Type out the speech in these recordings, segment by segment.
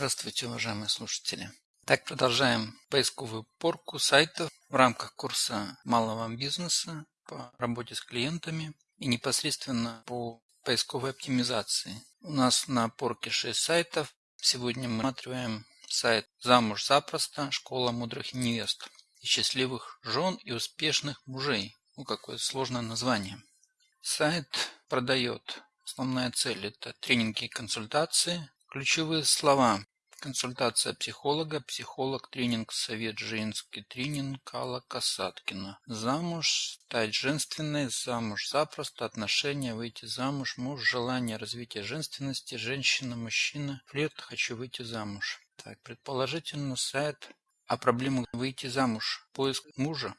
Здравствуйте, уважаемые слушатели. Так, продолжаем поисковую порку сайтов в рамках курса малого бизнеса по работе с клиентами и непосредственно по поисковой оптимизации. У нас на порке 6 сайтов. Сегодня мы рассматриваем сайт «Замуж запросто. Школа мудрых невест» и счастливых жен и успешных мужей. Ну, какое сложное название. Сайт продает. Основная цель – это тренинги и консультации. Ключевые слова Консультация психолога, психолог, тренинг, совет женский, тренинг Алла Касаткина. Замуж, стать женственной, замуж запросто, отношения, выйти замуж, муж, желание, развития женственности, женщина, мужчина, флирт, хочу выйти замуж. Так, предположительно сайт о проблемах выйти замуж, поиск мужа.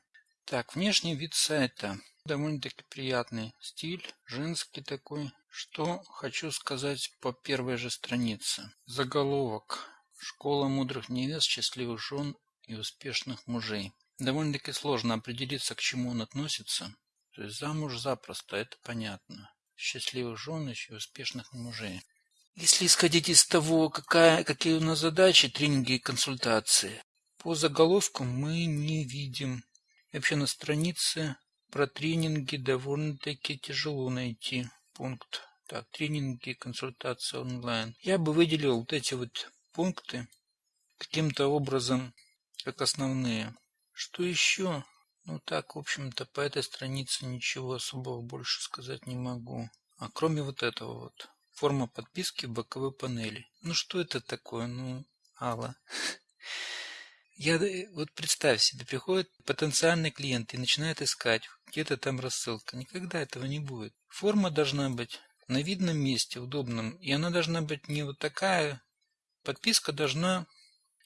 Так, внешний вид сайта. Довольно-таки приятный стиль, женский такой. Что хочу сказать по первой же странице. Заголовок. Школа мудрых невест, счастливых жен и успешных мужей. Довольно-таки сложно определиться, к чему он относится. То есть замуж запросто, это понятно. Счастливых жен и успешных мужей. Если исходить из того, какая, какие у нас задачи, тренинги и консультации, по заголовкам мы не видим. И вообще на странице про тренинги довольно-таки тяжело найти пункт. Так, тренинги, консультации онлайн. Я бы выделил вот эти вот пункты каким-то образом как основные. Что еще? Ну так, в общем-то, по этой странице ничего особого больше сказать не могу. А кроме вот этого вот. Форма подписки в боковой панели. Ну что это такое? Ну, Алла. Я, вот представь себе, приходит потенциальный клиент и начинает искать, где-то там рассылка. Никогда этого не будет. Форма должна быть на видном месте, удобном. И она должна быть не вот такая Подписка должна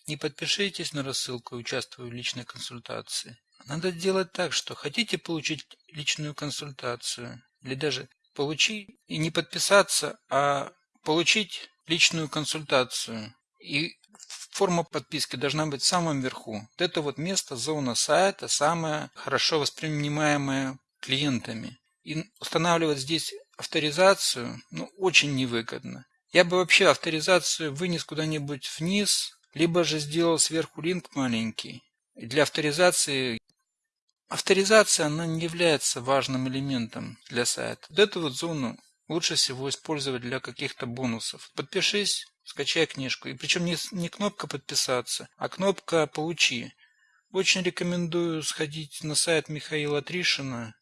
«Не подпишитесь на рассылку и участвуйте в личной консультации». Надо делать так, что хотите получить личную консультацию или даже получить и не подписаться, а получить личную консультацию. И форма подписки должна быть в самом верху. Вот это вот место, зона сайта, самое хорошо воспринимаемое клиентами. И устанавливать здесь авторизацию ну, очень невыгодно. Я бы вообще авторизацию вынес куда-нибудь вниз, либо же сделал сверху линк маленький. Для авторизации авторизация она не является важным элементом для сайта. Вот эту вот зону лучше всего использовать для каких-то бонусов. Подпишись, скачай книжку. И причем не, не кнопка подписаться, а кнопка получи. Очень рекомендую сходить на сайт Михаила Тришина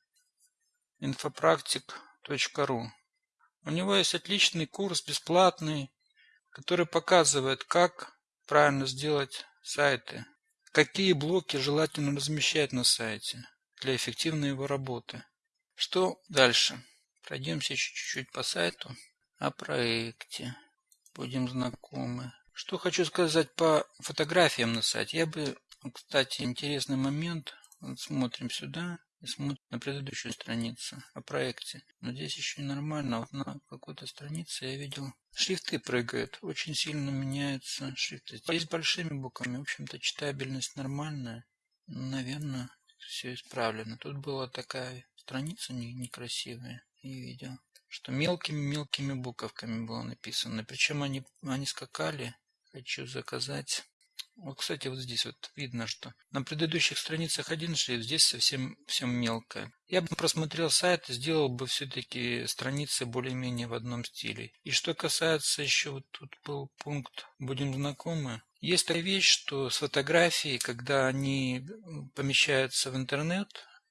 infopraktik.ru у него есть отличный курс, бесплатный, который показывает, как правильно сделать сайты, какие блоки желательно размещать на сайте для эффективной его работы. Что дальше? Пройдемся чуть-чуть по сайту о проекте. Будем знакомы. Что хочу сказать по фотографиям на сайте. Я бы, кстати, интересный момент. Вот смотрим сюда и смотрим на предыдущую страницу о проекте. Но здесь еще не нормально. Вот на какой-то странице я видел, шрифты прыгают, очень сильно меняются шрифты. Здесь большими буквами, в общем-то, читабельность нормальная. Наверное, все исправлено. Тут была такая страница некрасивая, и видел, что мелкими-мелкими буковками было написано. Причем они, они скакали. Хочу заказать вот, кстати, вот здесь вот видно, что на предыдущих страницах один шрифт, здесь совсем все мелкое. Я бы просмотрел сайт и сделал бы все-таки страницы более-менее в одном стиле. И что касается еще, вот тут был пункт «Будем знакомы». Есть такая вещь, что с фотографией, когда они помещаются в интернет,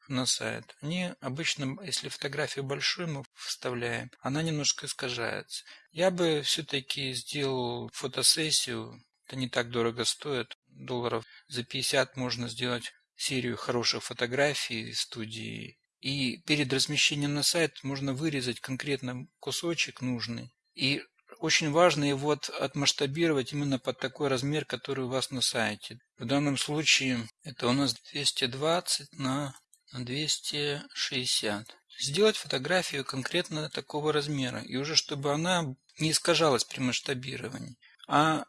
на сайт, они обычно, если фотографию большую мы вставляем, она немножко искажается. Я бы все-таки сделал фотосессию это не так дорого стоит. Долларов за 50 можно сделать серию хороших фотографий из студии. И перед размещением на сайт можно вырезать конкретно кусочек нужный. И очень важно его отмасштабировать именно под такой размер, который у вас на сайте. В данном случае это у нас 220 на 260. Сделать фотографию конкретно такого размера. И уже чтобы она не искажалась при масштабировании. А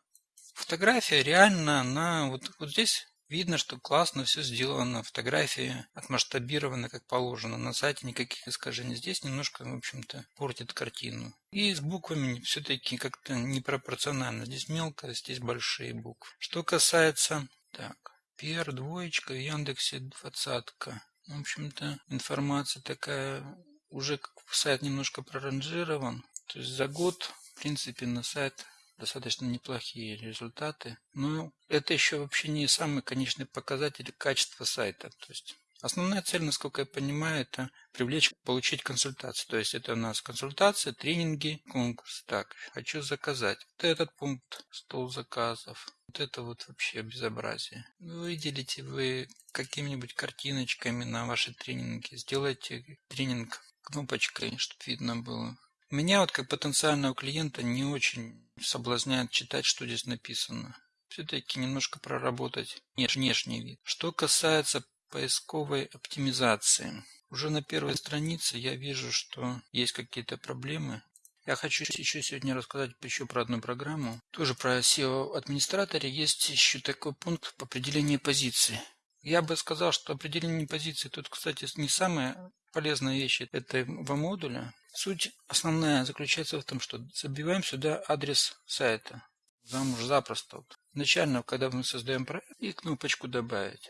Фотография реально, она вот, вот здесь Видно, что классно все сделано, фотографии отмасштабированы как положено. На сайте никаких искажений. Здесь немножко, в общем-то, портит картину. И с буквами все-таки как-то непропорционально. Здесь мелко, здесь большие буквы. Что касается... Так, PR двоечка, Яндексе двадцатка. В общем-то, информация такая, уже сайт немножко проранжирован. То есть за год, в принципе, на сайт достаточно неплохие результаты. Но это еще вообще не самый конечный показатель качества сайта. То есть Основная цель, насколько я понимаю, это привлечь, получить консультацию. То есть это у нас консультация, тренинги, конкурс. Так, хочу заказать. Вот этот пункт, стол заказов. Вот это вот вообще безобразие. Выделите вы какими-нибудь картиночками на ваши тренинги. Сделайте тренинг кнопочкой, чтобы видно было. Меня вот как потенциального клиента не очень соблазняет читать, что здесь написано. Все-таки немножко проработать внешний вид. Что касается поисковой оптимизации. Уже на первой странице я вижу, что есть какие-то проблемы. Я хочу еще сегодня рассказать еще про одну программу. Тоже про SEO-администраторе. Есть еще такой пункт по определению позиции. Я бы сказал, что определение позиции тут, кстати, не самая полезная вещь этого модуля. Суть основная заключается в том, что забиваем сюда адрес сайта. Замуж запросто. Изначально, когда мы создаем проект, и кнопочку «Добавить».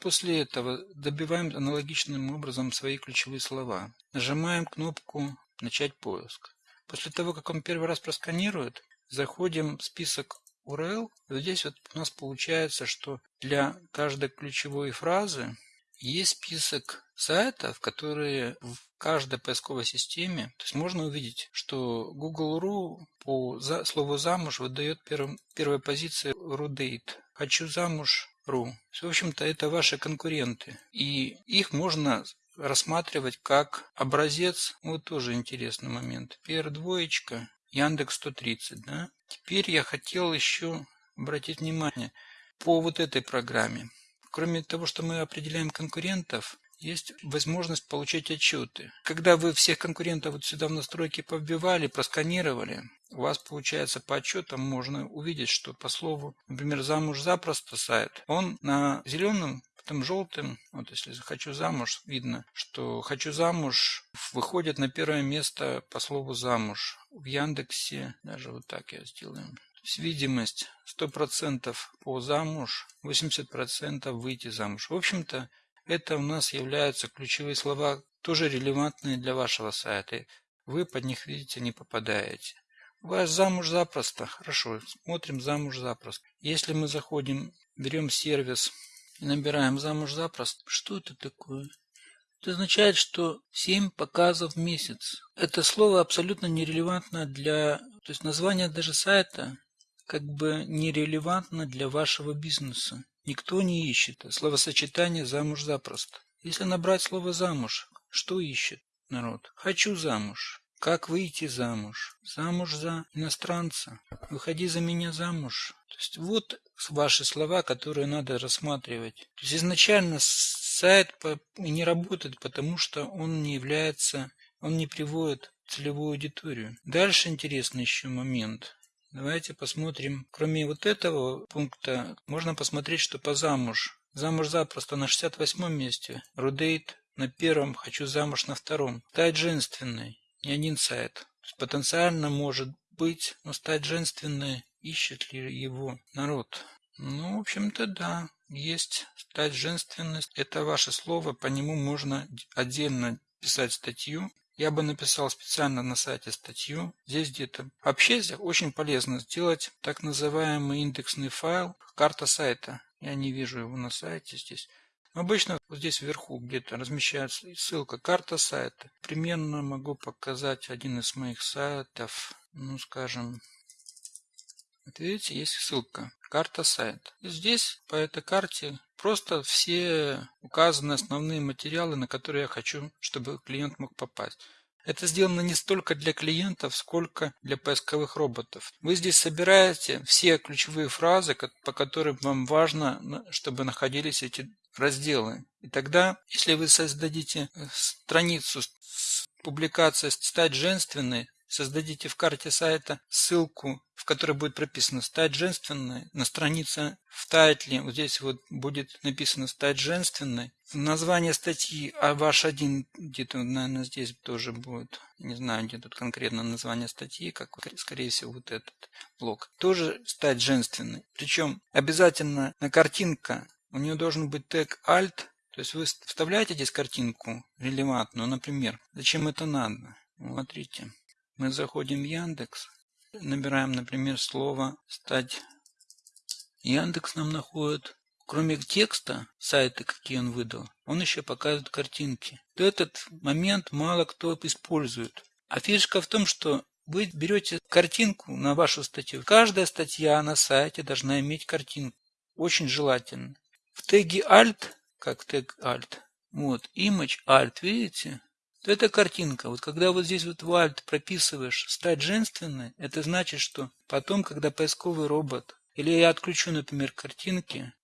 После этого добиваем аналогичным образом свои ключевые слова. Нажимаем кнопку «Начать поиск». После того, как он первый раз просканирует, заходим в список URL. Здесь вот у нас получается, что для каждой ключевой фразы есть список сайтов, которые в каждой поисковой системе, то есть можно увидеть, что Google.ru по за, слову «замуж» выдает первым, первой позиции RuDate. «Хочу замуж.ру». В общем-то, это ваши конкуренты. И их можно рассматривать как образец. Вот тоже интересный момент. PR двоечка, Яндекс 130. Да? Теперь я хотел еще обратить внимание по вот этой программе. Кроме того, что мы определяем конкурентов, есть возможность получить отчеты. Когда вы всех конкурентов вот сюда в настройки повбивали, просканировали, у вас получается по отчетам можно увидеть, что по слову, например, замуж запросто сайт, он на зеленом потом желтым, вот если хочу замуж, видно, что хочу замуж выходит на первое место по слову замуж. В Яндексе, даже вот так я сделаю, видимость 100% по замуж, 80% выйти замуж. В общем-то, это у нас являются ключевые слова, тоже релевантные для вашего сайта. Вы под них, видите, не попадаете. Ваш замуж запросто. Хорошо, смотрим замуж запросто. Если мы заходим, берем сервис и набираем замуж запросто, что это такое? Это означает, что 7 показов в месяц. Это слово абсолютно нерелевантно для... То есть название даже сайта как бы нерелевантно для вашего бизнеса. Никто не ищет словосочетание «замуж запросто». Если набрать слово «замуж», что ищет народ? «Хочу замуж». Как выйти замуж? Замуж за иностранца. Выходи за меня замуж. То есть вот ваши слова, которые надо рассматривать. То есть изначально сайт не работает, потому что он не является, он не приводит целевую аудиторию. Дальше интересный еще момент. Давайте посмотрим. Кроме вот этого пункта, можно посмотреть, что по замуж. Замуж запросто на 68 месте. Рудейт на первом, хочу замуж на втором. Стать женственной. Не один сайт. Потенциально может быть, но стать женственной ищет ли его народ? Ну, в общем-то, да. Есть стать женственность. Это ваше слово, по нему можно отдельно писать статью. Я бы написал специально на сайте статью. Здесь где-то. Вообще очень полезно сделать так называемый индексный файл, карта сайта. Я не вижу его на сайте здесь. Обычно вот здесь вверху где-то размещается ссылка карта сайта. Примерно могу показать один из моих сайтов. Ну, скажем, вот видите, есть ссылка карта сайта. И здесь по этой карте Просто все указаны основные материалы, на которые я хочу, чтобы клиент мог попасть. Это сделано не столько для клиентов, сколько для поисковых роботов. Вы здесь собираете все ключевые фразы, по которым вам важно, чтобы находились эти разделы. И тогда, если вы создадите э, страницу с публикацией «Стать женственной», создадите в карте сайта ссылку, в которой будет прописано «Стать женственной». На странице в тайтле, вот здесь вот будет написано «Стать женственной». Название статьи, а ваш один где-то, наверное, здесь тоже будет. Не знаю, где тут конкретно название статьи, как, скорее всего, вот этот блок. Тоже «Стать женственной». Причем обязательно на картинка, у нее должен быть тег «Alt», то есть вы вставляете здесь картинку релевантную, например. Зачем это надо? Смотрите. Мы заходим в Яндекс, набираем, например, слово «стать». Яндекс нам находит, кроме текста, сайты, какие он выдал, он еще показывает картинки. Этот момент мало кто использует. А фишка в том, что вы берете картинку на вашу статью. Каждая статья на сайте должна иметь картинку. Очень желательно. В теге Alt как тег alt. Вот, image alt, видите? То это картинка. Вот когда вот здесь вот в alt прописываешь стать женственной, это значит, что потом, когда поисковый робот, или я отключу, например, картинки,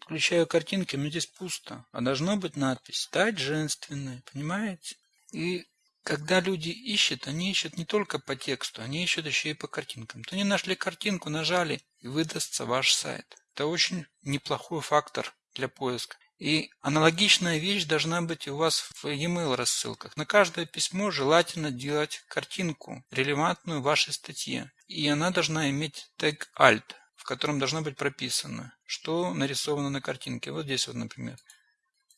отключаю картинки, но здесь пусто, а должно быть надпись стать женственной, понимаете? И когда люди ищут, они ищут не только по тексту, они ищут еще и по картинкам. То они нашли картинку, нажали, и выдастся ваш сайт. Это очень неплохой фактор для поиска. И аналогичная вещь должна быть у вас в e-mail рассылках. На каждое письмо желательно делать картинку, релевантную вашей статье. И она должна иметь тег alt, в котором должно быть прописано, что нарисовано на картинке. Вот здесь вот, например.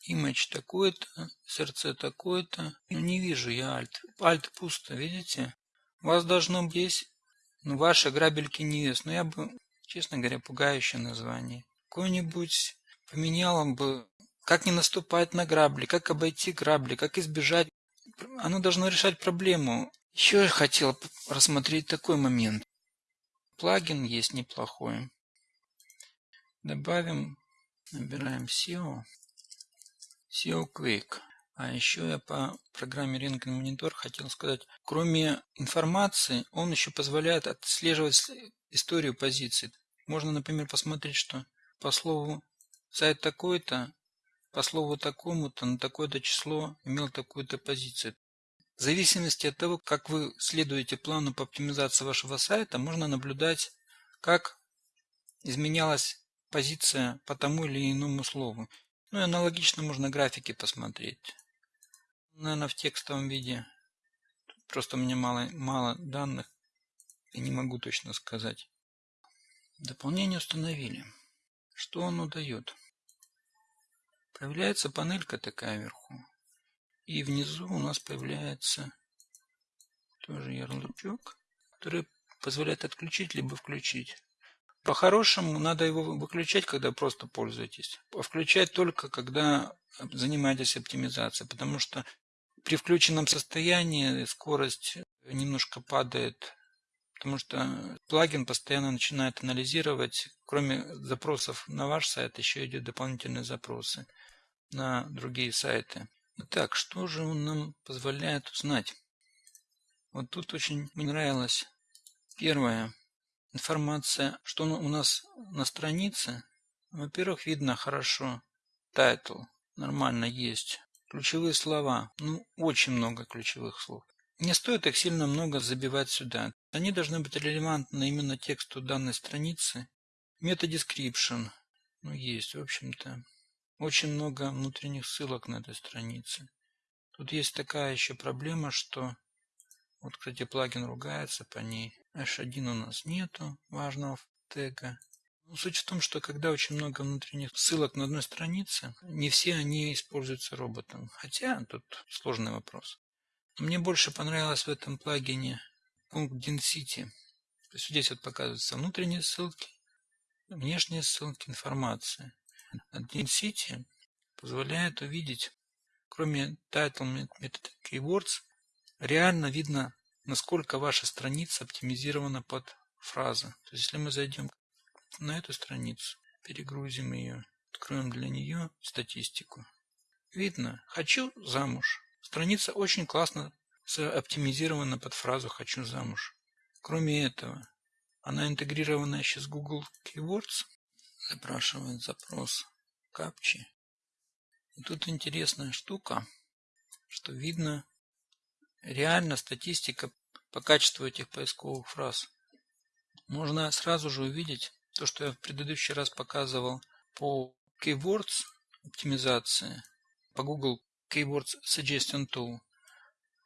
Image такой-то, сердце такое-то. Ну, не вижу я alt. Alt пусто, видите? У вас должно быть здесь, ну, ваши грабельки невест. Но я бы, честно говоря, пугающее название. Какой-нибудь поменяла бы как не наступать на грабли, как обойти грабли, как избежать. Оно должно решать проблему. Еще я хотел рассмотреть такой момент. Плагин есть неплохой. Добавим, набираем SEO. SEO Quick. А еще я по программе Ring Monitor хотел сказать, кроме информации, он еще позволяет отслеживать историю позиций. Можно, например, посмотреть, что по слову сайт такой-то по слову такому-то на такое-то число имел такую-то позицию. В зависимости от того, как вы следуете плану по оптимизации вашего сайта, можно наблюдать, как изменялась позиция по тому или иному слову. Ну и аналогично можно графики посмотреть. Наверное, в текстовом виде. просто у меня мало, мало данных и не могу точно сказать. Дополнение установили. Что оно дает? Появляется панелька такая вверху. И внизу у нас появляется тоже ярлычок, который позволяет отключить либо включить. По-хорошему надо его выключать, когда просто пользуетесь. А включать только, когда занимаетесь оптимизацией, потому что при включенном состоянии скорость немножко падает, потому что плагин постоянно начинает анализировать, кроме запросов на ваш сайт, еще идет дополнительные запросы на другие сайты. Итак, что же он нам позволяет узнать? Вот тут очень мне нравилось первая информация, что у нас на странице. Во-первых, видно хорошо title, нормально есть. Ключевые слова, ну очень много ключевых слов. Не стоит их сильно много забивать сюда. Они должны быть релевантны именно тексту данной страницы. Meta description, ну есть, в общем-то. Очень много внутренних ссылок на этой странице. Тут есть такая еще проблема, что вот, кстати, плагин ругается по ней. H1 у нас нету важного тега. Но суть в том, что когда очень много внутренних ссылок на одной странице, не все они используются роботом. Хотя тут сложный вопрос. Мне больше понравилось в этом плагине пункт density. То есть здесь вот показываются внутренние ссылки, внешние ссылки, информация. Density позволяет увидеть, кроме title method keywords, реально видно, насколько ваша страница оптимизирована под фразы. То есть, если мы зайдем на эту страницу, перегрузим ее, откроем для нее статистику. Видно, хочу замуж. Страница очень классно оптимизирована под фразу «хочу замуж». Кроме этого, она интегрирована еще с Google Keywords, запрашивает запрос капчи. И тут интересная штука, что видно реально статистика по качеству этих поисковых фраз. Можно сразу же увидеть то, что я в предыдущий раз показывал по Keywords оптимизации, по Google Keywords Suggestion Tool.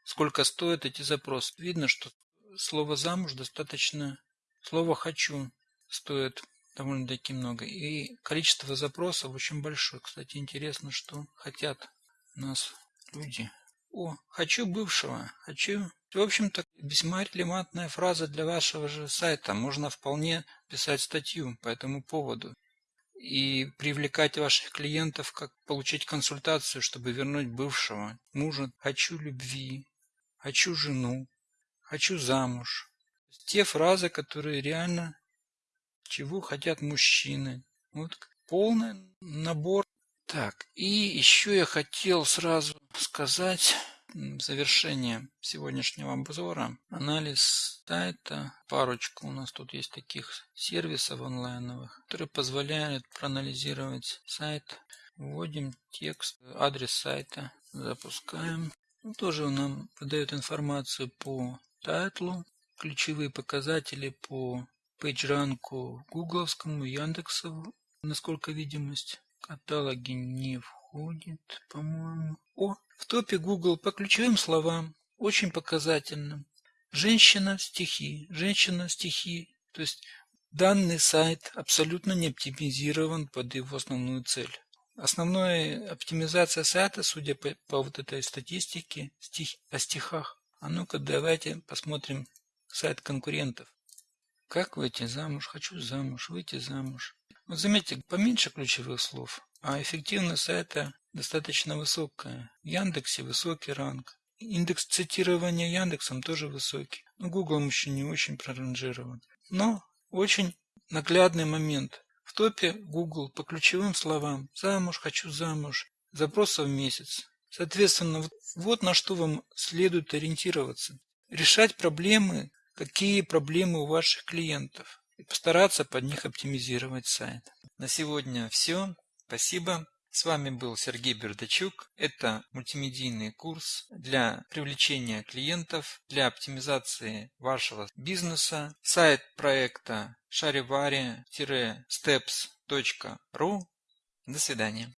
Сколько стоят эти запросы? Видно, что слово «замуж» достаточно, слово «хочу» стоит довольно-таки много. И количество запросов очень большое. Кстати, интересно, что хотят нас люди. О, хочу бывшего, хочу. В общем-то, весьма релевантная фраза для вашего же сайта. Можно вполне писать статью по этому поводу и привлекать ваших клиентов, как получить консультацию, чтобы вернуть бывшего мужа. Хочу любви, хочу жену, хочу замуж. Те фразы, которые реально чего хотят мужчины. Вот полный набор. Так, и еще я хотел сразу сказать завершение сегодняшнего обзора анализ сайта. Парочку у нас тут есть таких сервисов онлайновых, которые позволяют проанализировать сайт. Вводим текст, адрес сайта, запускаем. Тоже нам выдает информацию по тайтлу, ключевые показатели по PageRank гугловскому, Яндексу, насколько видимость. Каталоги не входит, по-моему. О, в топе Google по ключевым словам, очень показательным. Женщина, стихи, женщина, стихи. То есть данный сайт абсолютно не оптимизирован под его основную цель. Основная оптимизация сайта, судя по, по вот этой статистике стих, о стихах. А ну-ка давайте посмотрим сайт конкурентов. Как выйти замуж? Хочу замуж, выйти замуж. Вот заметьте, поменьше ключевых слов, а эффективность сайта достаточно высокая. В Яндексе высокий ранг. Индекс цитирования Яндексом тоже высокий. Но Google еще не очень проранжирован. Но очень наглядный момент. В топе Google по ключевым словам «замуж», «хочу замуж», запросов в месяц. Соответственно, вот на что вам следует ориентироваться. Решать проблемы какие проблемы у ваших клиентов и постараться под них оптимизировать сайт. На сегодня все. Спасибо. С вами был Сергей Бердачук. Это мультимедийный курс для привлечения клиентов, для оптимизации вашего бизнеса. Сайт проекта charivari-steps.ru. До свидания.